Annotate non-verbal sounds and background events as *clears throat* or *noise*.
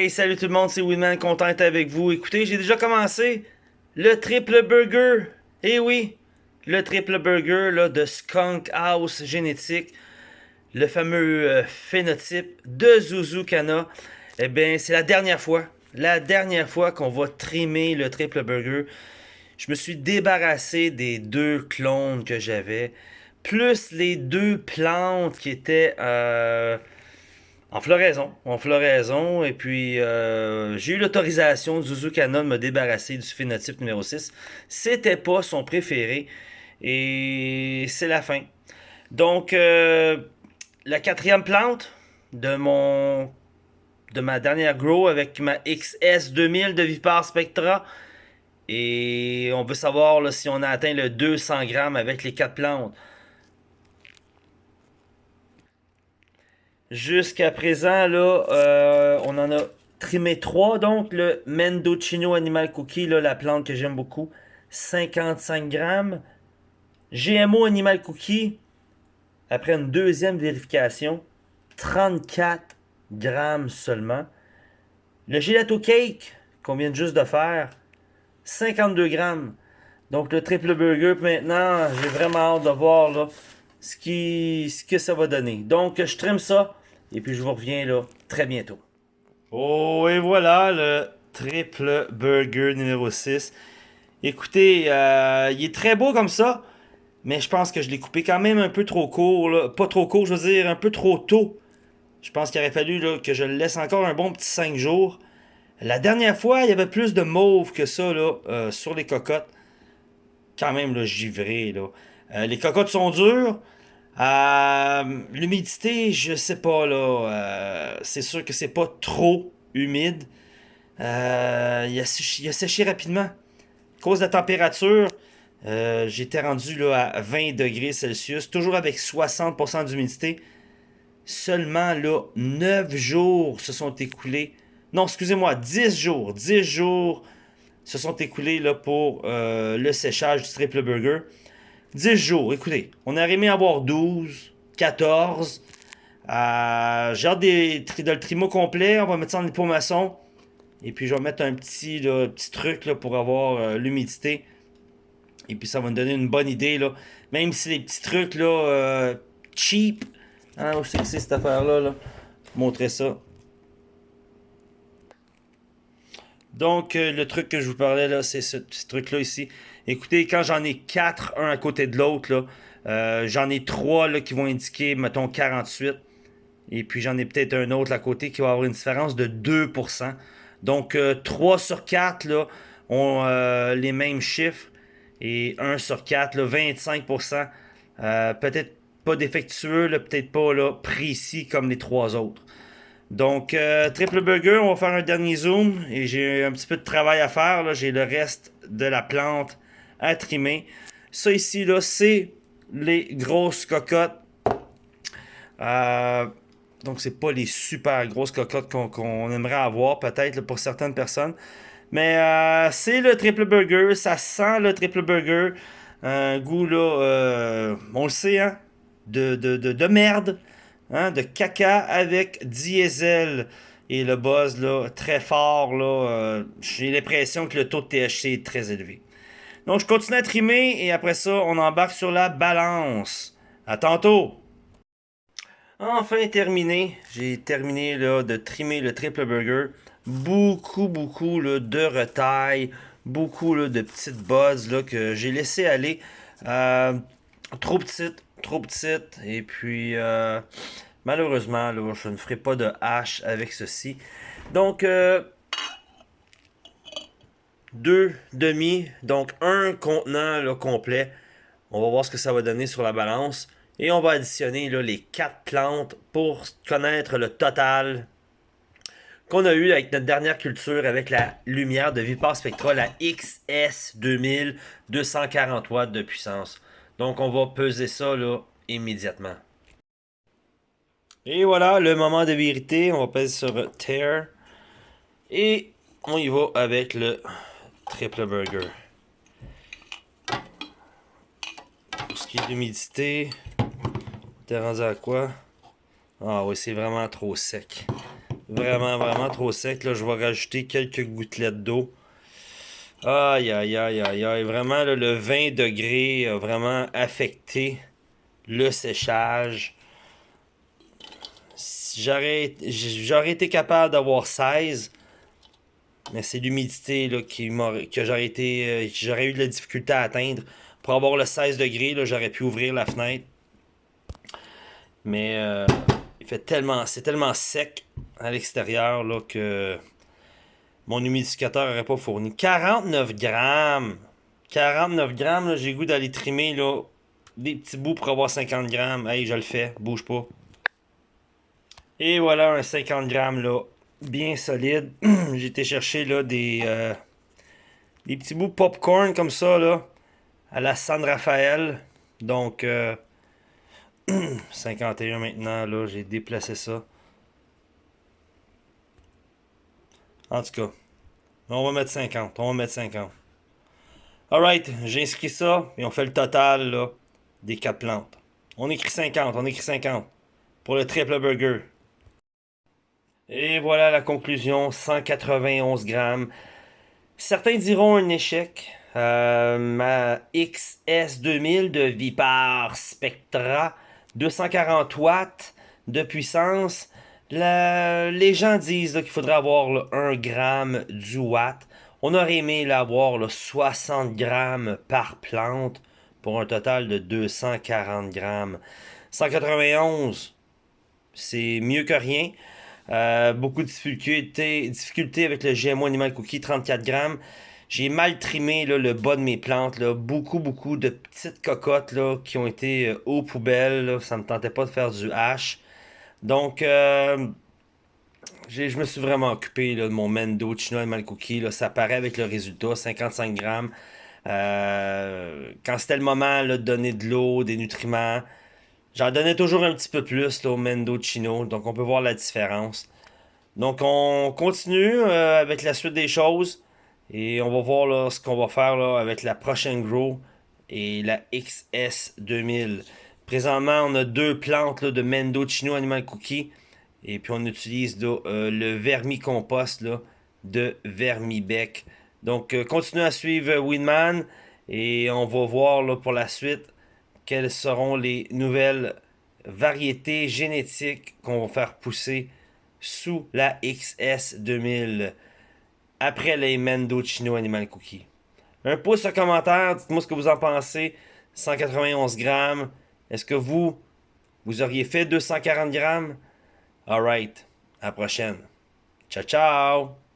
Hey, salut tout le monde, c'est Winman, content d'être avec vous. Écoutez, j'ai déjà commencé le triple burger. Eh oui, le triple burger là, de Skunk House Génétique, le fameux euh, phénotype de Zuzukana. Eh bien, c'est la dernière fois, la dernière fois qu'on va trimer le triple burger. Je me suis débarrassé des deux clones que j'avais, plus les deux plantes qui étaient... Euh, en floraison, en floraison, et puis euh, j'ai eu l'autorisation de Zuzukana de me débarrasser du phénotype numéro 6. C'était pas son préféré, et c'est la fin. Donc, euh, la quatrième plante de mon de ma dernière grow avec ma XS2000 de Vipar Spectra. Et on veut savoir si on a atteint le 200 grammes avec les quatre plantes. Jusqu'à présent, là, euh, on en a trimé 3. Donc, le Mendocino Animal Cookie, là, la plante que j'aime beaucoup, 55 grammes. GMO Animal Cookie, après une deuxième vérification, 34 grammes seulement. Le Gelato Cake, qu'on vient juste de faire, 52 grammes. Donc, le triple burger, maintenant, j'ai vraiment hâte de voir là, ce, qui, ce que ça va donner. Donc, je trime ça. Et puis je vous reviens là très bientôt. Oh, et voilà le triple burger numéro 6. Écoutez, euh, il est très beau comme ça. Mais je pense que je l'ai coupé quand même un peu trop court. Pas trop court, je veux dire, un peu trop tôt. Je pense qu'il aurait fallu que je le laisse encore un bon petit 5 jours. La dernière fois, il y avait plus de mauve que ça là, euh, sur les cocottes. Quand même, là, givré. Là. Euh, les cocottes sont dures. Euh, l'humidité, je sais pas là. Euh, c'est sûr que c'est pas trop humide. Euh, il, a séché, rapidement. Cause de la température, j'étais rendu là, à 20 degrés Celsius, toujours avec 60% d'humidité. Seulement là, 9 jours se sont écoulés. Non, excusez-moi, 10 jours. 10 jours se sont écoulés là, pour le séchage du triple burger. 10 jours, écoutez, on a aimé avoir 12, 14. Euh, J'ai hâte des, de le trimo complet. On va mettre ça en maçon. Et puis je vais mettre un petit, petit truc là, pour avoir euh, l'humidité. Et puis ça va me donner une bonne idée. Là. Même si les petits trucs là, euh, cheap. Hein, où c'est que c'est cette affaire-là? Là? Montrer ça. Donc, euh, le truc que je vous parlais là, c'est ce petit truc-là ici. Écoutez, quand j'en ai quatre, un à côté de l'autre, euh, j'en ai trois qui vont indiquer, mettons, 48. Et puis j'en ai peut-être un autre à côté qui va avoir une différence de 2%. Donc 3 euh, sur 4 là, ont euh, les mêmes chiffres. Et 1 sur 4, là, 25%. peut-être pas défectueux, peut-être pas là, précis comme les trois autres. Donc, triple burger, on va faire un dernier zoom. Et j'ai un petit peu de travail à faire. J'ai le reste de la plante à trimer. Ça ici, là, c'est les grosses cocottes. Euh, donc, c'est pas les super grosses cocottes qu'on aimerait avoir, peut-être, pour certaines personnes. Mais euh, c'est le triple burger. Ça sent le triple burger. Un goût, là, euh, on le sait, hein, de, de, de, merde. Hein, de caca avec diesel. Et le buzz, là, très fort, là. J'ai l'impression que le taux de THC est très élevé. Donc, je continue à trimer et après ça, on embarque sur la balance. À tantôt! Enfin terminé, j'ai terminé là, de trimer le triple burger. Beaucoup, beaucoup de retail, beaucoup de petites buzz là, que j'ai laissé aller. Euh, trop petites, trop petites. Et puis, euh, malheureusement, là, je ne ferai pas de hache avec ceci. Donc, euh, deux demi, donc un contenant complet. On va voir ce que ça va donner sur la balance. Et on va additionner là, les quatre plantes pour connaître le total qu'on a eu avec notre dernière culture avec la lumière de Vipar Spectra, la XS2000, 240 watts de puissance. Donc on va peser ça là, immédiatement. Et voilà, le moment de vérité. On va peser sur Tear. Et on y va avec le triple burger. Pour ce qui est d'humidité, t'es rendu à quoi? Ah oui, c'est vraiment trop sec. Vraiment, vraiment trop sec. Là, je vais rajouter quelques gouttelettes d'eau. Aïe, aïe, aïe, aïe, aïe. Vraiment, le 20 degrés a vraiment affecté le séchage. J'aurais été capable d'avoir 16. Mais c'est l'humidité qui que j'aurais été. Euh, j'aurais eu de la difficulté à atteindre. Pour avoir le 16 degrés, j'aurais pu ouvrir la fenêtre. Mais euh, il fait tellement. C'est tellement sec à l'extérieur là que mon humidificateur n'aurait pas fourni. 49 grammes. 49 grammes, j'ai goût d'aller trimer là, des petits bouts pour avoir 50 grammes. Hey, je le fais, bouge pas. Et voilà un 50 grammes là, bien solide. *clears throat* J'ai été chercher là des, euh, des petits bouts de popcorn comme ça là, à la San Rafael. Donc 51 euh, *clears throat* maintenant là, j'ai déplacé ça. En tout cas, on va mettre 50. On va mettre 50. Alright, j'ai inscrit ça et on fait le total là, des 4 plantes. On écrit 50, on écrit 50 pour le triple burger. Et voilà la conclusion, 191 grammes. Certains diront un échec. Euh, ma XS2000 de Vipar Spectra, 240 watts de puissance. les gens disent qu'il faudrait avoir 1 gramme du watt. On aurait aimé l'avoir 60 grammes par plante pour un total de 240 grammes. 191, c'est mieux que rien. Euh, beaucoup de difficultés, avec le GMO Animal Cookie, 34 grammes. J'ai mal trimé le bas de mes plantes. Beaucoup, beaucoup de petites cocottes qui ont été euh, aux poubelles. Ça ne me tentait pas de faire du hache. Donc, euh, je me suis vraiment occupé de mon Mendo Chino Animal Cookie. Ça paraît avec le résultat, 55 grammes. quand c'était le moment de donner de l'eau, des nutriments, J'en donnais toujours un petit peu plus au Mendocino, donc on peut voir la différence. Donc on continue euh, avec la suite des choses et on va voir là, ce qu'on va faire là, avec la prochaine Grow et la XS 2000. Présentement, on a deux plantes de Mendocino Animal Cookie et puis on utilise euh, le vermicompost là, de Vermibec. Donc euh, continuez à suivre Winman et on va voir pour la suite quelles seront les nouvelles variétés génétiques qu'on va faire pousser sous la XS 2000 après les Mendocino Animal Cookie. Un pouce en commentaire, dites-moi ce que vous en pensez. 191 grammes. Est-ce que vous, vous auriez fait 240 grammes? Alright, à la prochaine. Ciao, ciao!